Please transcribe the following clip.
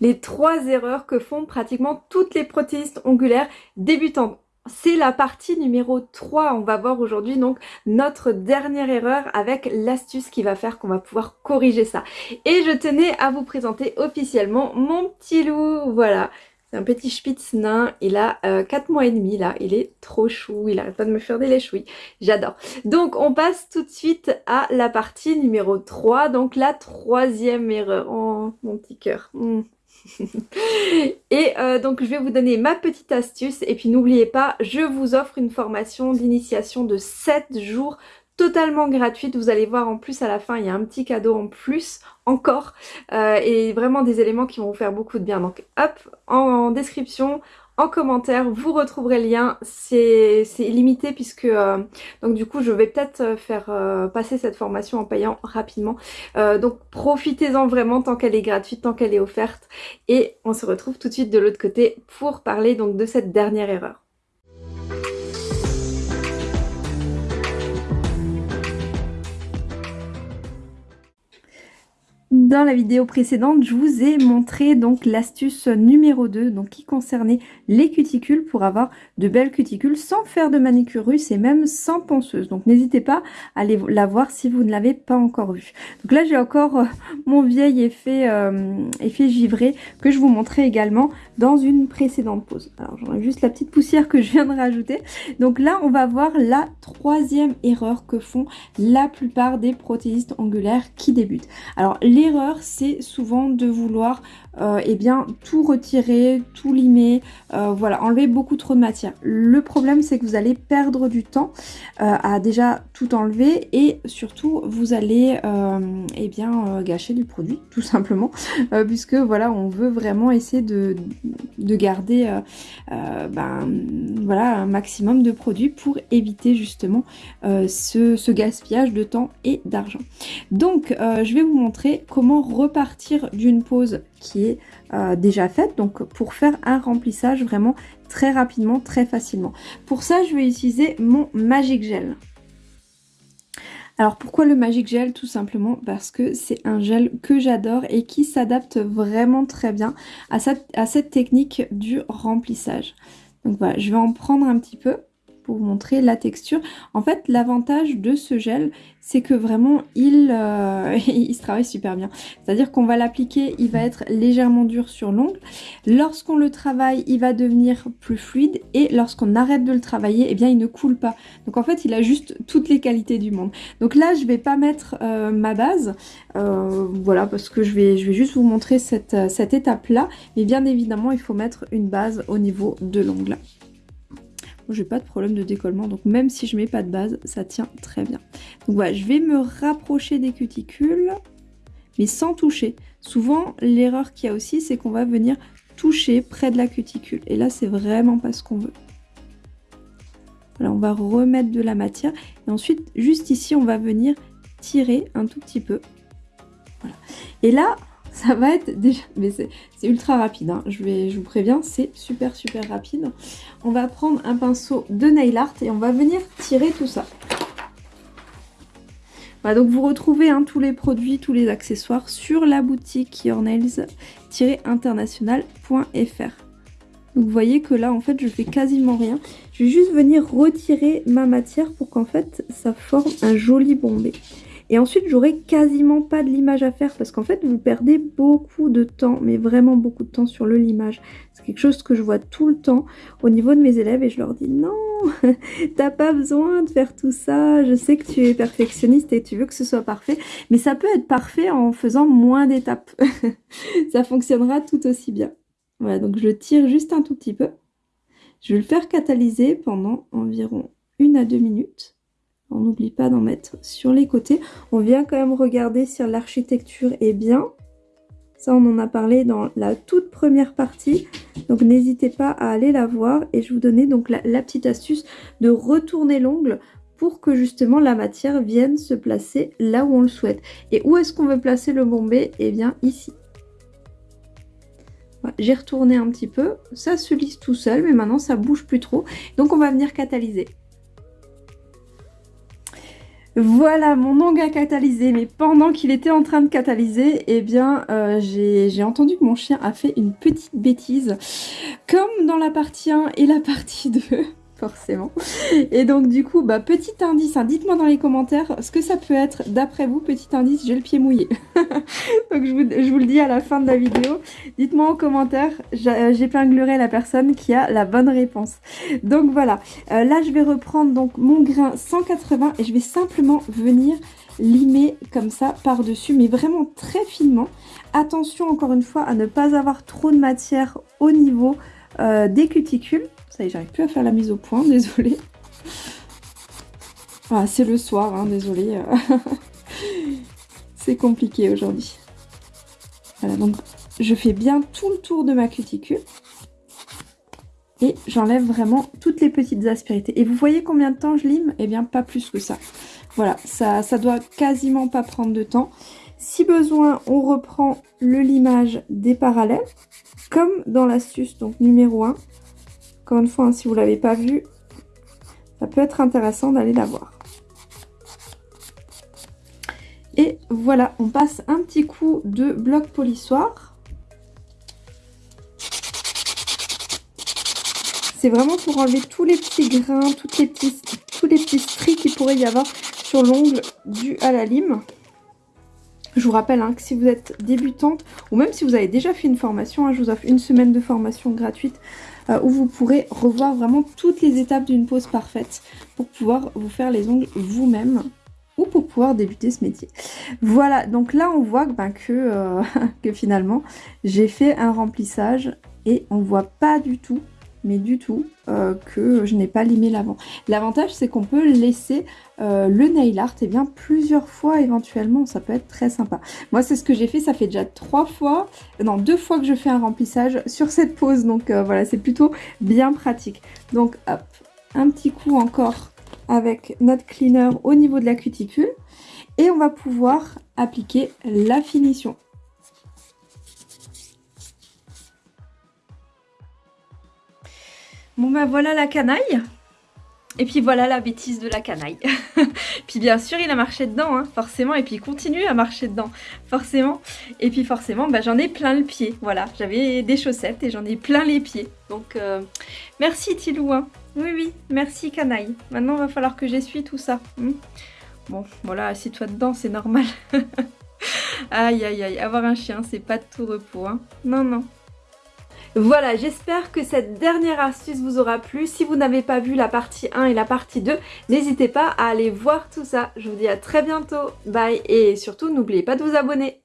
les trois erreurs que font pratiquement toutes les protéistes ongulaires débutantes. C'est la partie numéro 3. On va voir aujourd'hui donc notre dernière erreur avec l'astuce qui va faire qu'on va pouvoir corriger ça. Et je tenais à vous présenter officiellement mon petit loup. Voilà, c'est un petit spitz nain, il a 4 euh, mois et demi là, il est trop chou, il arrête pas de me faire des lèches-oui, j'adore. Donc on passe tout de suite à la partie numéro 3, donc la troisième erreur. Oh mon petit cœur. Hmm. et euh, donc je vais vous donner ma petite astuce et puis n'oubliez pas, je vous offre une formation d'initiation de 7 jours totalement gratuite. Vous allez voir en plus à la fin, il y a un petit cadeau en plus encore euh, et vraiment des éléments qui vont vous faire beaucoup de bien. Donc hop, en, description, en commentaire, vous retrouverez le lien. C'est limité puisque euh, donc du coup je vais peut-être euh, faire passer cette formation en payant rapidement. donc profitez-en vraiment tant qu'elle est gratuite, tant qu'elle est offerte. Et on se retrouve tout de suite de l'autre côté pour parler donc de cette dernière erreur. Dans la vidéo précédente, je vous ai montré donc l'astuce numéro 2 donc qui concernait les cuticules pour avoir de belles cuticules sans faire de manicure russe et même sans ponceuse. Donc n'hésitez pas à aller la voir si vous ne l'avez pas encore vue. Donc là j'ai encore euh, mon vieil effet, euh, effet givré que je vous montrais également dans une précédente pause. Alors j'en ai juste la petite poussière que je viens de rajouter. Donc là on va voir la troisième erreur que font la plupart des protéistes angulaires qui débutent. Alors les c'est souvent de vouloir euh, eh bien, tout retirer, tout limer, euh, voilà, enlever beaucoup trop de matière. Le problème, c'est que vous allez perdre du temps euh, à déjà tout enlever et surtout, vous allez eh bien, gâcher du produit, tout simplement, puisque voilà, on veut vraiment essayer de, de garder ben, voilà, un maximum de produits pour éviter justement ce, gaspillage de temps et d'argent. Donc, je vais vous montrer comment repartir d'une pause qui est euh, déjà faite, donc pour faire un remplissage vraiment très rapidement, très facilement. Pour ça, je vais utiliser mon Magic Gel. Alors pourquoi le Magic Gel? Tout simplement parce que c'est un gel que j'adore et qui s'adapte vraiment très bien à à cette technique du remplissage. Donc voilà, je vais en prendre un petit peu montrer la texture. En fait, l'avantage de ce gel, c'est que vraiment, il, euh, il se travaille super bien. C'est-à-dire qu'on va l'appliquer, il va être légèrement dur sur l'ongle. Lorsqu'on le travaille, il va devenir plus fluide. Et lorsqu'on arrête de le travailler, eh bien, il ne coule pas. Donc en fait, il a juste toutes les qualités du monde. Donc là, je vais pas mettre euh, ma base. Euh, voilà, parce que je vais, je vais juste vous montrer cette, cette étape-là. Mais bien évidemment, il faut mettre une base au niveau de l'ongle j'ai pas de problème de décollement, donc même si je mets pas de base, ça tient très bien. Donc voilà, je vais me rapprocher des cuticules, mais sans toucher. Souvent, l'erreur qu'il y a aussi, c'est qu'on va venir toucher près de la cuticule. Et là, c'est vraiment pas ce qu'on veut. Voilà, on va remettre de la matière. Et ensuite, juste ici, on va venir tirer un tout petit peu. Voilà. Et là, ça va être déjà... Mais c'est ultra rapide, hein. je, vous préviens, c'est super super rapide. On va prendre un pinceau de nail art et on va venir tirer tout ça. Voilà, donc vous retrouvez hein, tous les produits, tous les accessoires sur la boutique yournails-international.fr. Donc vous voyez que là en fait je fais quasiment rien. Je vais juste venir retirer ma matière pour qu'en fait ça forme un joli bombé. Et ensuite, j'aurai quasiment pas de limage à faire parce qu'en fait, vous perdez beaucoup de temps, mais vraiment beaucoup de temps sur le limage. C'est quelque chose que je vois tout le temps au niveau de mes élèves et je leur dis non, t'as pas besoin de faire tout ça. Je sais que tu es perfectionniste et tu veux que ce soit parfait, mais ça peut être parfait en faisant moins d'étapes. ça fonctionnera tout aussi bien. Voilà, donc je tire juste un tout petit peu. Je vais le faire catalyser pendant environ une à deux minutes. On n'oublie pas d'en mettre sur les côtés. On vient quand même regarder si l'architecture est bien. Ça, on en a parlé dans la toute première partie. Donc, n'hésitez pas à aller la voir. Et je vous donnais donc la, petite astuce de retourner l'ongle pour que justement la matière vienne se placer là où on le souhaite. Et où est-ce qu'on veut placer le bombé? Eh bien, ici. J'ai retourné un petit peu. Ça se lisse tout seul, mais maintenant, ça bouge plus trop. Donc, on va venir catalyser. Voilà, mon ongle a catalysé, mais pendant qu'il était en train de catalyser, eh bien, euh, j'ai entendu que mon chien a fait une petite bêtise, comme dans la partie 1 et la partie 2 forcément. Et donc du coup, bah, petit indice, hein, dites-moi dans les commentaires ce que ça peut être d'après vous, petit indice, j'ai le pied mouillé. donc je vous, le dis à la fin de la vidéo. Dites-moi en commentaire, j'épinglerai la personne qui a la bonne réponse. Donc voilà, euh, là je vais reprendre donc mon grain 180 et je vais simplement venir limer comme ça par-dessus, mais vraiment très finement. Attention encore une fois à ne pas avoir trop de matière au niveau euh, des cuticules ça y est, j'arrive plus à faire la mise au point, désolée. Ah, c'est le soir, hein, désolée. c'est compliqué aujourd'hui. Voilà, donc je fais bien tout le tour de ma cuticule. Et j'enlève vraiment toutes les petites aspérités. Et vous voyez combien de temps je lime? Eh bien, pas plus que ça. Voilà, ça, ça doit quasiment pas prendre de temps. Si besoin, on reprend le limage des parallèles, comme dans l'astuce numéro 1. Encore une fois, hein, si vous ne l'avez pas vu, ça peut être intéressant d'aller la voir. Et voilà, on passe un petit coup de bloc polissoir. C'est vraiment pour enlever tous les petits grains, toutes les petits, tous les petits stries qu'il pourrait y avoir sur l'ongle dû à la lime. Je vous rappelle hein, que si vous êtes débutante, ou même si vous avez déjà fait une formation, hein, je vous offre une semaine de formation gratuite euh, où vous pourrez revoir vraiment toutes les étapes d'une pose parfaite pour pouvoir vous faire les ongles vous-même ou pour pouvoir débuter ce métier. Voilà, donc là on voit que, ben, euh, que finalement j'ai fait un remplissage et on voit pas du tout mais du tout euh, que je n'ai pas limé l'avant. L'avantage c'est qu'on peut laisser euh, le nail art et eh bien plusieurs fois éventuellement, ça peut être très sympa. Moi c'est ce que j'ai fait, ça fait déjà trois fois, non deux fois que je fais un remplissage sur cette pose, donc euh, voilà c'est plutôt bien pratique. Donc hop, un petit coup encore avec notre cleaner au niveau de la cuticule et on va pouvoir appliquer la finition. Bon ben voilà la canaille. Et puis voilà la bêtise de la canaille. puis bien sûr il a marché dedans, hein, forcément. Et puis il continue à marcher dedans, forcément. Et puis forcément ben, j'en ai plein le pied. Voilà, j'avais des chaussettes et j'en ai plein les pieds. Donc euh, merci Tilou. Hein. Oui oui, merci canaille. Maintenant va falloir que j'essuie tout ça. Hmm. bon voilà, assis-toi dedans, c'est normal. aïe aïe aïe, avoir un chien c'est pas de tout repos. Hein. Non non. Voilà, j'espère que cette dernière astuce vous aura plu. Si vous n'avez pas vu la partie 1 et la partie 2, n'hésitez pas à aller voir tout ça. Je vous dis à très bientôt. Bye et surtout n'oubliez pas de vous abonner.